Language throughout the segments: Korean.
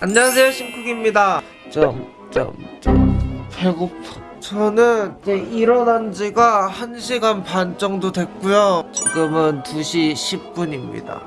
안녕하세요 심쿡입니다. 점점점. 배고파. 저는 이제 일어난 지가 1시간 반 정도 됐고요. 지금은 2시 10분입니다.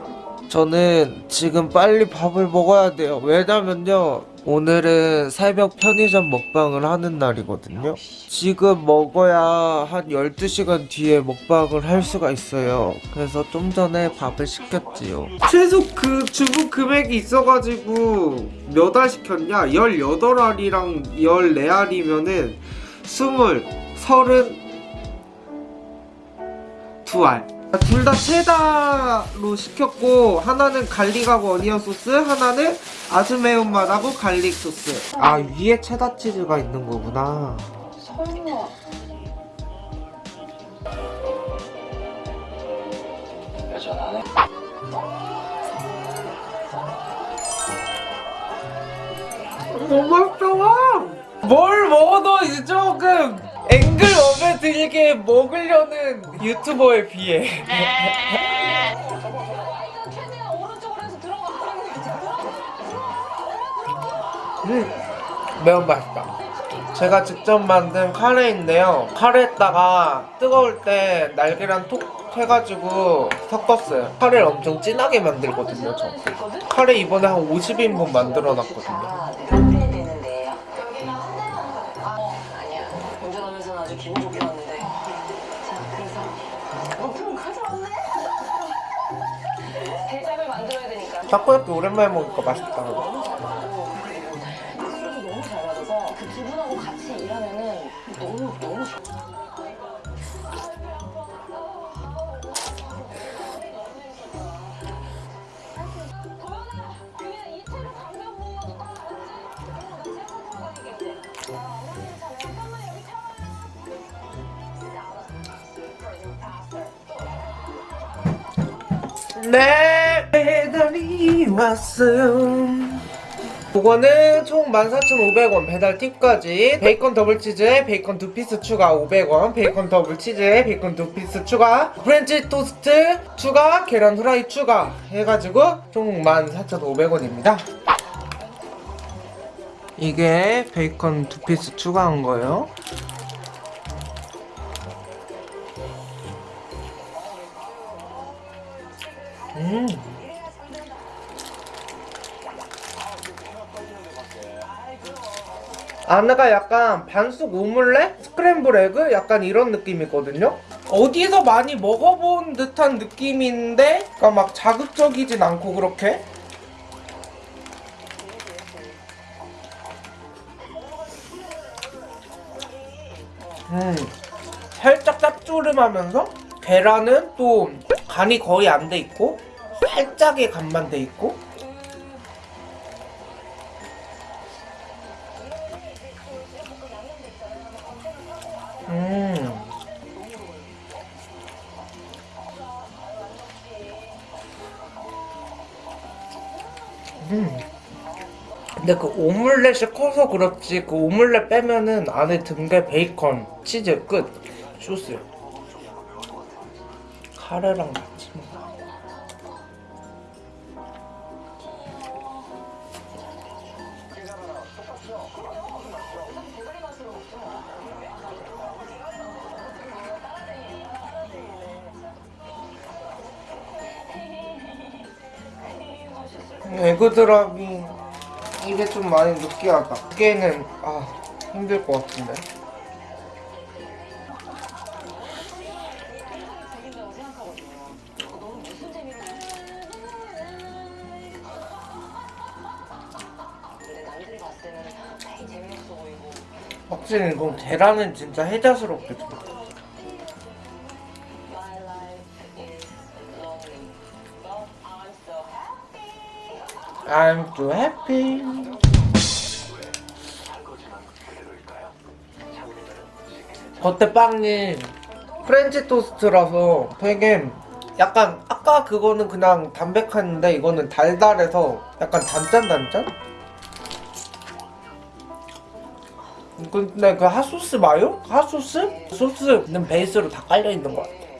저는 지금 빨리 밥을 먹어야 돼요. 왜냐면요 오늘은 새벽 편의점 먹방을 하는 날이거든요. 지금 먹어야 한 12시간 뒤에 먹방을 할 수가 있어요. 그래서 좀 전에 밥을 시켰지요. 최소 그 주문 금액이 있어가지고 몇 알 시켰냐? 18알이랑 14알이면은 20, 30, 2알 둘 다 체다로 시켰고 하나는 garlic하고 onion 소스 하나는 아주 매운맛하고 garlic 소스. 아 위에 체다 치즈가 있는 거구나. 설마. 여전하네. 너무 맛있어 뭘 먹어도 이제 조금 앵글업에 들게 먹으려는 유튜버에 비해. 음, 매운맛있다. 제가 직접 만든 카레인데요. 카레에다가 뜨거울 때 날계란 톡 해가지고 섞었어요. 카레를 엄청 진하게 만들거든요 저. 카레 이번에 한 50인분 만들어놨거든요 만들어야 되니까. 타코야끼 오랜만에 먹으니까 맛있다 술도 너무 잘 맞아서 그두 분하고. 같이 일하면은 너무 너무 좋아 네 배달이 왔어요 그거는 총 14,500원 배달 팁까지. 베이컨 더블 치즈에 베이컨 두 피스 추가 500원. 베이컨 더블 치즈에 베이컨 두 피스 추가. 프렌치 토스트 추가 계란 후라이 추가 해가지고 총 14,500원입니다. 이게 베이컨 두 피스 추가한 거예요. 음 안에가 약간 반숙 오믈렛? 스크램블 에그? 약간 이런 느낌이거든요? 어디서 많이 먹어본 듯한 느낌인데 그러니까 막 자극적이진 않고 그렇게 음 살짝 짭조름하면서 계란은 또 간이 거의 안 돼 있고 살짝의 간만 돼 있고 음. 근데 그 오믈렛이 커서 그렇지 그 오믈렛 빼면은 안에 든게 베이컨, 치즈 끝. 소스. 카레랑 에그드랍이 이게 좀 많이 느끼하다. 이게는 아 힘들 것 같은데. 확실히 이건 계란은 진짜 해자스럽게 들어. I'm too happy. 겉에 빵이 프렌치 토스트라서 되게 약간 아까 그거는 그냥 담백한데 이거는 달달해서 약간 단짠단짠? 근데 그 핫소스 마요? 핫소스? 소스는 베이스로 다 깔려있는 것 같아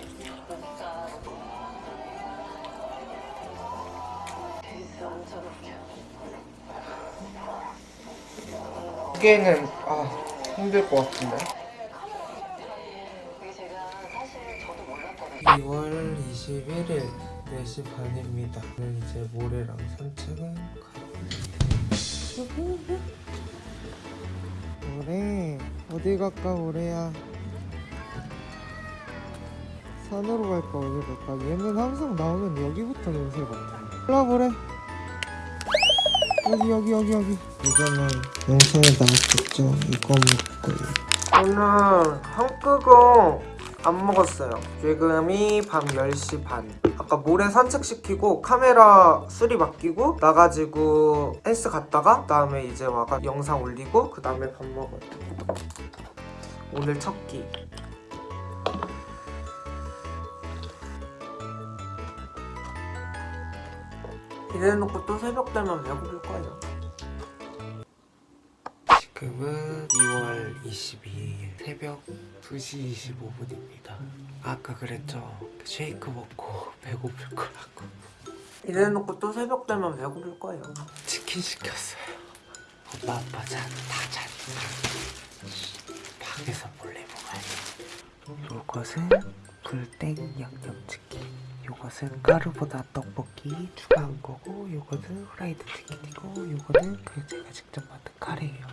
개는 아 힘들 것 같은데. 이게 제가 사실 저도 몰랐거든요. 2월 21일 4시 반입니다. 저는 이제 모래랑 산책을 가봅니다. 모래 어디 갈까 모래야? 산으로 갈까 어디 갈까? 얘는 항상 나오면 여기부터 냄새가 나. 올라 모래. 여기 여기 여기 여기. 이거는 영상에 나왔겠죠? 이거 먹고. 오늘 한국어 안 먹었어요. 지금이 밤 10시 반. 아까 모래 산책시키고 카메라 수리 맡기고 나가지고 헬스 갔다가 그 다음에 이제 와가 영상 올리고 그 다음에 밥 먹어요. 오늘 첫 끼. 이래놓고 또 새벽 되면 배고플 거예요. 지금은 2월 22일 새벽 2시 25분입니다. 아까 그랬죠? 쉐이크 먹고 배고플 거라고. 이래놓고 또 새벽 되면 배고플 거예요. 치킨 시켰어요. 엄마 아빠 잔, 다 잔. 방에서 몰래 먹어야지. 요것은 굴땡 양념치킨. 요것은 까르보나 떡볶이 추가한 거고 요거는 후라이드 치킨이고 요거는 그 제가 직접 만든 카레예요.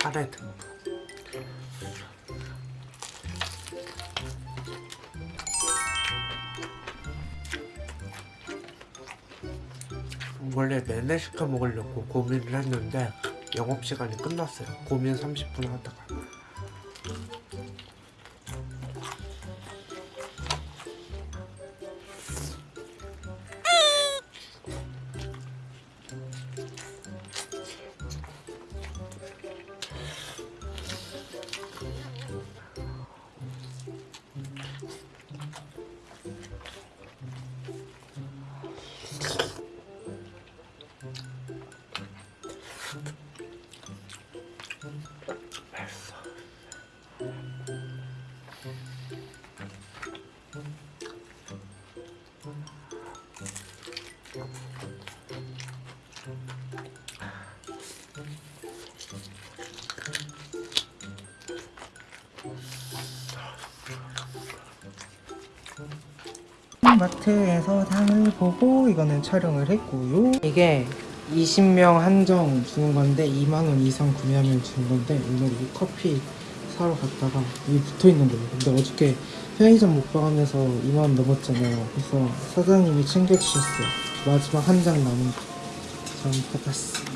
카레 듬뿍. 원래 내내 시켜 먹으려고 고민을 했는데 영업시간이 끝났어요 고민 30분 하다가 마트에서 상을 보고 이거는 촬영을 했고요. 이게 20명 한정 주는 건데 2만 원 이상 구매하면 주는 건데 오늘 이 커피 사러 갔다가 여기 붙어 있는 거예요. 근데 어저께 편의점 먹방하면서 2만 원 넘었잖아요. 그래서 사장님이 챙겨주셨어요. 마지막 한 장 남은 거. 저는 받았습니다.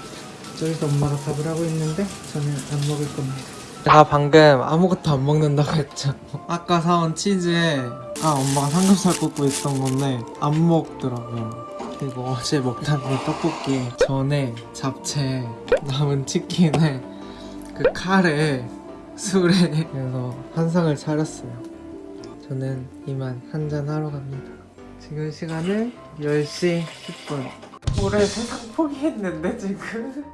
저기서 엄마가 밥을 하고 있는데 저는 안 먹을 겁니다. 제가 방금 아무것도 안 먹는다고 했죠. 아까 사온 치즈에 아 엄마가 삼겹살 굽고 있던 건데 안 먹더라고요. 그리고 어제 먹던 그 떡볶이에 전에 잡채 남은 치킨에 그 카레 술에 그래서 한상을 차렸어요. 저는 이만 한잔 하러 갑니다. 지금 시간은 10시 10분. 올해 세상 포기했는데 지금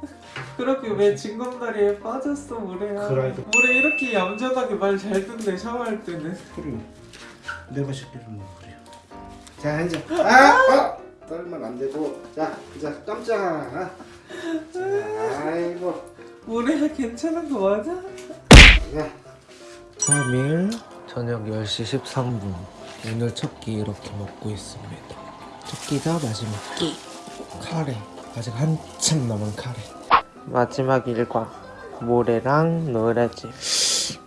그렇게 왜 징검다리에 빠졌어 그래도. 모래 이렇게 얌전하게 말 잘 듣네 샤워할 때는 그래 내가 시키는 거 그래 자 앉아. 아! 어! 떨면 안 되고. 자, 자 깜짝아 자, 아이고. 모래야 괜찮은 거 맞아? 자. 3일 저녁 10시 13분. 오늘 첫 끼 이렇게 먹고 있습니다. 첫 끼가 마지막 끼. 카레. 아직 한참 남은 카레. 마지막 일과 모래랑 노래지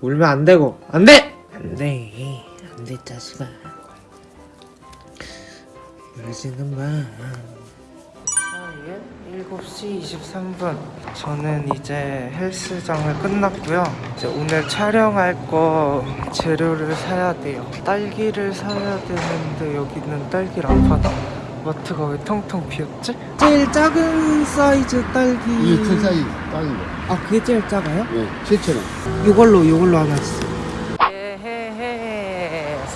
울면 안 되고. 안 돼! 안돼! 안돼 자식아 울지는 마 7시 23분 저는 이제 헬스장을 끝났고요 이제 오늘 촬영할 거 재료를 사야 돼요 딸기를 사야 되는데 여기는 딸기를 안 파나 마트가 왜 텅텅 비었지? 제일 작은 사이즈 딸기 이게 큰 사이 땅인 거. 아 그게 제일 작아요? 예, 7,000원. 요걸로 요걸로 하나 주세요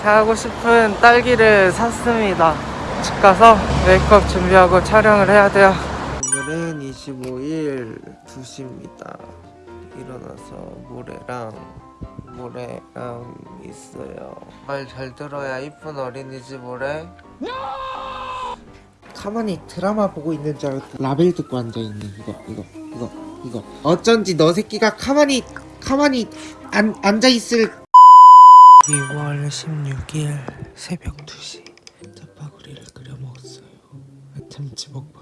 사고 싶은 딸기를 샀습니다. 집 가서 메이크업 준비하고 촬영을 해야 돼요. 오늘은 25일 2시입니다. 일어나서 모래랑 모래랑 있어요. 말 잘 들어야 이쁜 어린이집 모래. 가만히 드라마 보고 있는 줄 알고 라벨 듣고 앉아있네. 이거 이거 이거 이거. 어쩐지 너 새끼가 가만히 가만히 안, 앉아있을 2월 16일 새벽 2시. 짜파구리를 끓여 먹었어요. 참치 먹방